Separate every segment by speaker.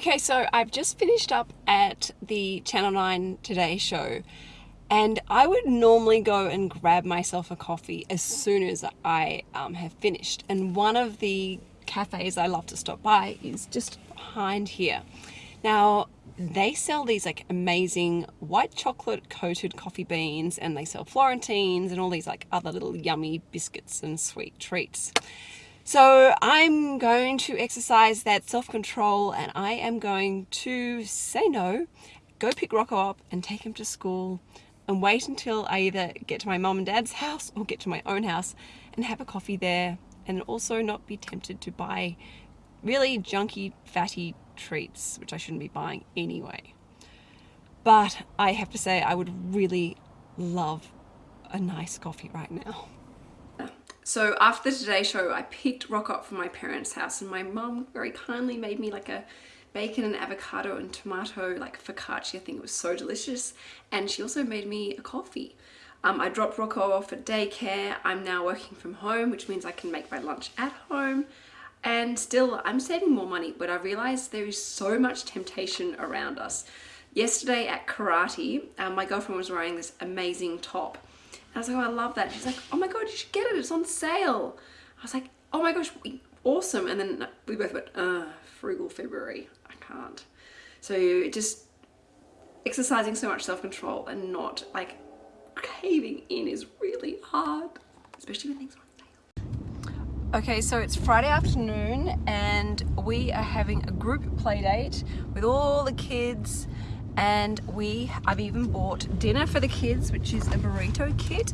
Speaker 1: Okay, so I've just finished up at the Channel 9 Today show, and I would normally go and grab myself a coffee as soon as I um, have finished. And one of the cafes I love to stop by is just behind here. Now, they sell these like amazing white chocolate coated coffee beans and they sell Florentines and all these like other little yummy biscuits and sweet treats. So I'm going to exercise that self-control and I am going to say no, go pick Rocco up and take him to school and wait until I either get to my mom and dad's house or get to my own house and have a coffee there and also not be tempted to buy really junky, fatty treats, which I shouldn't be buying anyway. But I have to say I would really love a nice coffee right now. So after the Today Show, I picked Rock up from my parents' house and my mum very kindly made me like a bacon and avocado and tomato like focaccia. I think it was so delicious. And she also made me a coffee. Um, I dropped Rocco off at daycare. I'm now working from home, which means I can make my lunch at home. And still, I'm saving more money, but I realized there is so much temptation around us. Yesterday at karate, um, my girlfriend was wearing this amazing top I was like, oh, I love that. She's like, oh my God, you should get it. It's on sale. I was like, oh my gosh, awesome. And then we both went, uh, frugal February. I can't. So just exercising so much self-control and not like caving in is really hard, especially when things are. Okay, so it's Friday afternoon and we are having a group play date with all the kids and we I've even bought dinner for the kids which is a burrito kit.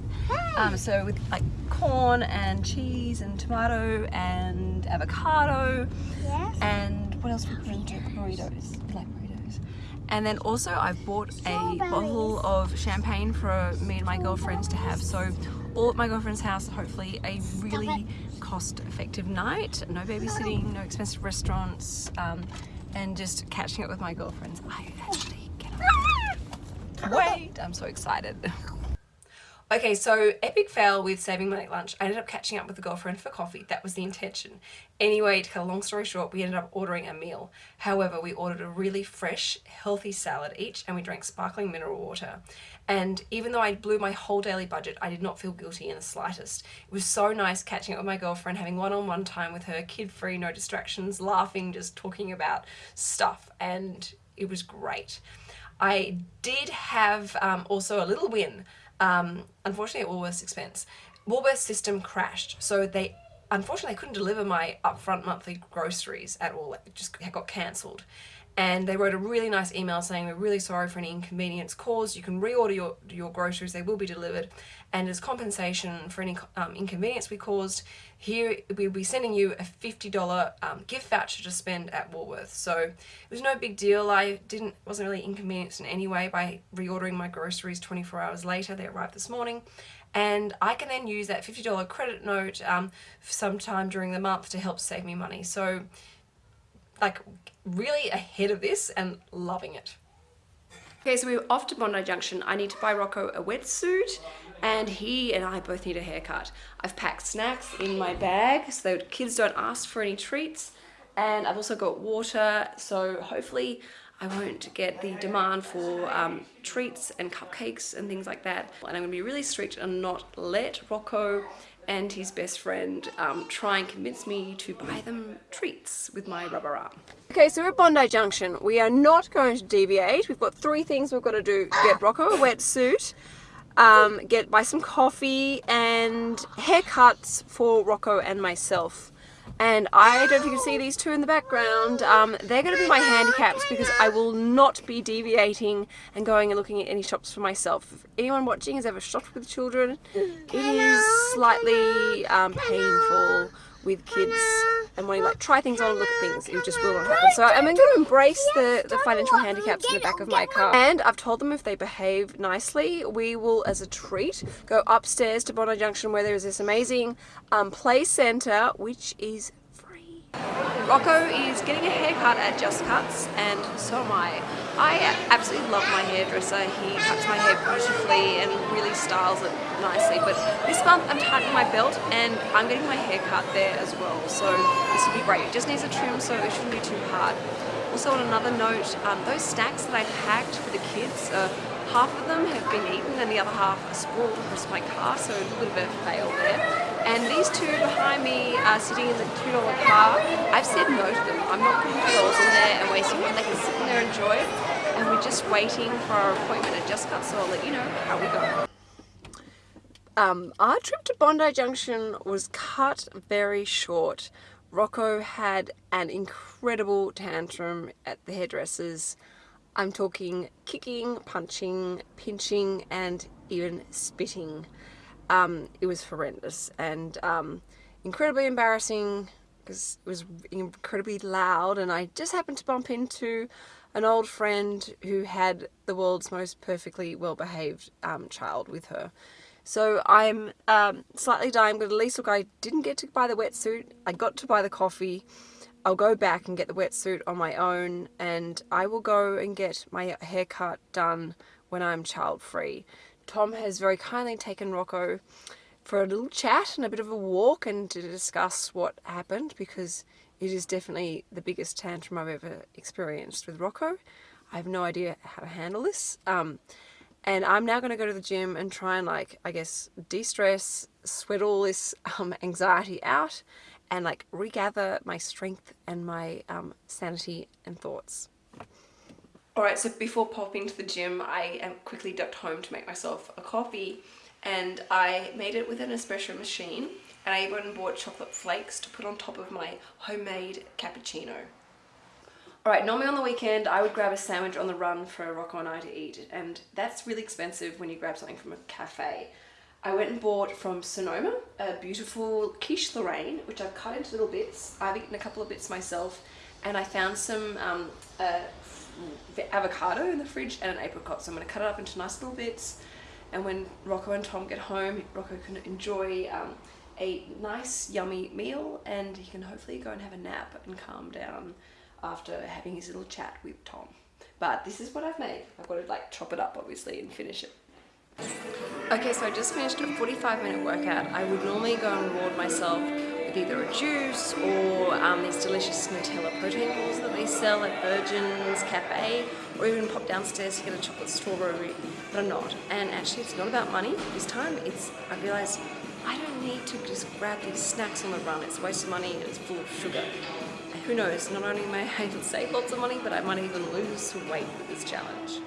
Speaker 1: Um, so with like corn and cheese and tomato and avocado. Yes. and what else burritos. Burritos. Like burritos. And then also I bought a bottle of champagne for me and my girlfriends to have. So all at my girlfriend's house hopefully a really cost-effective night. No babysitting no expensive restaurants um, and just catching up with my girlfriends. I actually wait. I'm so excited. Okay, so epic fail with saving money at lunch. I ended up catching up with a girlfriend for coffee. That was the intention. Anyway, to cut a long story short, we ended up ordering a meal. However, we ordered a really fresh, healthy salad each and we drank sparkling mineral water. And even though I blew my whole daily budget, I did not feel guilty in the slightest. It was so nice catching up with my girlfriend, having one-on-one -on -one time with her, kid-free, no distractions, laughing, just talking about stuff. And it was great. I did have um, also a little win, um, unfortunately at Woolworths expense. Woolworths system crashed, so they unfortunately couldn't deliver my upfront monthly groceries at all. It just got cancelled and they wrote a really nice email saying we're really sorry for any inconvenience caused. You can reorder your, your groceries, they will be delivered. And as compensation for any um, inconvenience we caused, here we'll be sending you a $50 um, gift voucher to spend at Woolworths. So it was no big deal. I didn't wasn't really inconvenienced in any way by reordering my groceries 24 hours later. They arrived this morning. And I can then use that $50 credit note um, sometime during the month to help save me money. So like really ahead of this and loving it. Okay, so we're off to Bondi Junction. I need to buy Rocco a wetsuit and he and I both need a haircut. I've packed snacks in my bag so kids don't ask for any treats. And I've also got water, so hopefully I won't get the demand for um, treats and cupcakes and things like that. And I'm gonna be really strict and not let Rocco and his best friend um, try and convince me to buy them treats with my rubber arm. Okay, so we're at Bondi Junction. We are not going to deviate. We've got three things we've got to do. Get Rocco a wetsuit, um, get buy some coffee and haircuts for Rocco and myself and I don't know if you can see these two in the background. Um, they're going to be my handicaps because I will not be deviating and going and looking at any shops for myself. If anyone watching has ever shopped with children it is slightly um, painful with kids and wanting to like try things on and look at things it just will not happen. So I'm going to embrace the, the financial handicaps in the back of my car. And I've told them if they behave nicely we will as a treat go upstairs to Bondi Junction where there is this amazing um, play centre which is free. Rocco is getting a haircut at Just Cuts and so am I I absolutely love my hairdresser. He cuts my hair beautifully and really styles it nicely. But this month I'm tightening my belt and I'm getting my hair cut there as well. So this will be great. It just needs a trim so it shouldn't be too hard. Also on another note, um, those snacks that I packed for the kids, uh, half of them have been eaten and the other half are spoiled across my car, so a little bit of a fail there. And these two behind me are sitting in the $2 car. I've said no to them. I'm not putting $2 in there and wasting it. They can sit in there and enjoy it. And we're just waiting for our appointment at Just Cut, so I'll let you know how we go. Um, our trip to Bondi Junction was cut very short. Rocco had an incredible tantrum at the hairdressers. I'm talking kicking, punching, pinching, and even spitting. Um, it was horrendous and um, incredibly embarrassing because it was incredibly loud and I just happened to bump into an old friend who had the world's most perfectly well-behaved um, child with her. So I'm um, slightly dying, but at least look, I didn't get to buy the wetsuit. I got to buy the coffee. I'll go back and get the wetsuit on my own and I will go and get my haircut done when I'm child free. Tom has very kindly taken Rocco for a little chat and a bit of a walk and to discuss what happened because it is definitely the biggest tantrum I've ever experienced with Rocco. I have no idea how to handle this. Um, and I'm now going to go to the gym and try and like, I guess, de-stress, sweat all this um, anxiety out and like regather my strength and my um, sanity and thoughts. Alright, so before popping to the gym, I quickly ducked home to make myself a coffee and I made it with an espresso machine and I even bought chocolate flakes to put on top of my homemade cappuccino. Alright, normally on the weekend I would grab a sandwich on the run for a Rocco and I to eat and that's really expensive when you grab something from a cafe. I went and bought from Sonoma a beautiful quiche Lorraine which I've cut into little bits. I've eaten a couple of bits myself and I found some um, uh, avocado in the fridge and an apricot so I'm going to cut it up into nice little bits and when Rocco and Tom get home Rocco can enjoy um, a nice yummy meal and he can hopefully go and have a nap and calm down after having his little chat with Tom. But this is what I've made. I've got to like chop it up obviously and finish it. Okay, so I just finished a 45 minute workout. I would normally go and reward myself either a juice or um, these delicious Nutella protein balls that they sell at Virgin's Cafe or even pop downstairs to get a chocolate strawberry, but I'm not. And actually it's not about money this time. It's, I realised I don't need to just grab these snacks on the run. It's a waste of money and it's full of sugar who knows, not only may I save lots of money, but I might even lose weight with this challenge.